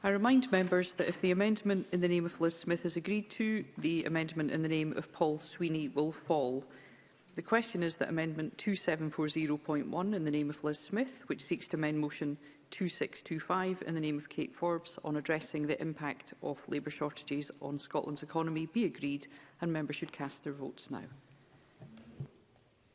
I remind members that if the amendment in the name of Liz Smith is agreed to, the amendment in the name of Paul Sweeney will fall. The question is that Amendment 2740.1 in the name of Liz Smith, which seeks to amend Motion 2625 in the name of Kate Forbes on addressing the impact of labour shortages on Scotland's economy, be agreed and members should cast their votes now.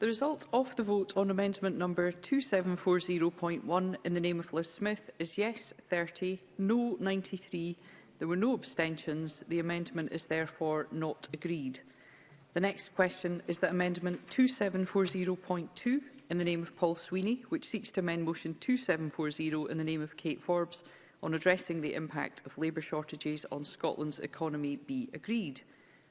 The result of the vote on amendment number 2740.1 in the name of Liz Smith is yes 30, no 93. There were no abstentions. The amendment is therefore not agreed. The next question is that amendment 2740.2 in the name of Paul Sweeney, which seeks to amend motion 2740 in the name of Kate Forbes on addressing the impact of labour shortages on Scotland's economy be agreed.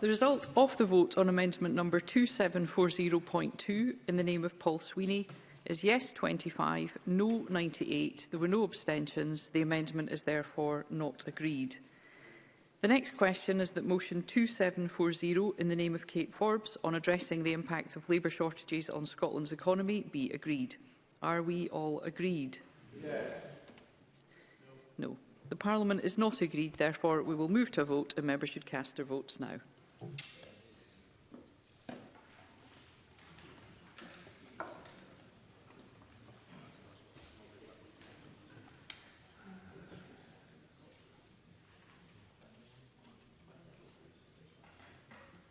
The result of the vote on amendment number 2740.2 in the name of Paul Sweeney is yes 25, no 98. There were no abstentions. The amendment is therefore not agreed. The next question is that motion 2740 in the name of Kate Forbes on addressing the impact of labour shortages on Scotland's economy be agreed. Are we all agreed? Yes. No. no. The Parliament is not agreed, therefore we will move to a vote and members should cast their votes now. Thank you.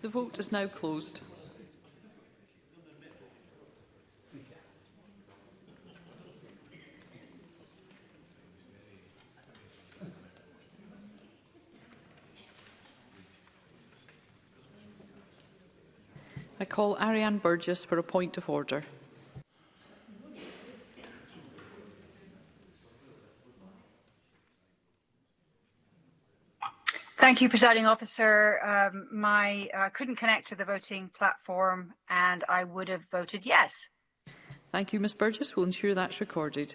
The vote is now closed. I call Ariane Burgess for a point of order. Thank you, Presiding Officer. Um, my uh, couldn't connect to the voting platform and I would have voted yes. Thank you, Ms Burgess. We'll ensure that's recorded.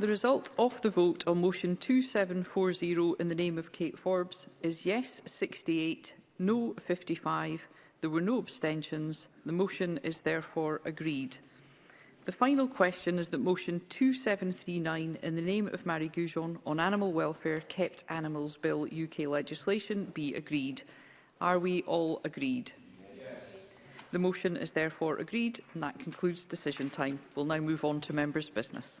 The result of the vote on motion 2740 in the name of Kate Forbes is yes 68, no 55. There were no abstentions. The motion is therefore agreed. The final question is that motion 2739 in the name of Mary Goujon on animal welfare kept animals bill UK legislation be agreed. Are we all agreed? The motion is therefore agreed and that concludes decision time. We'll now move on to members' business.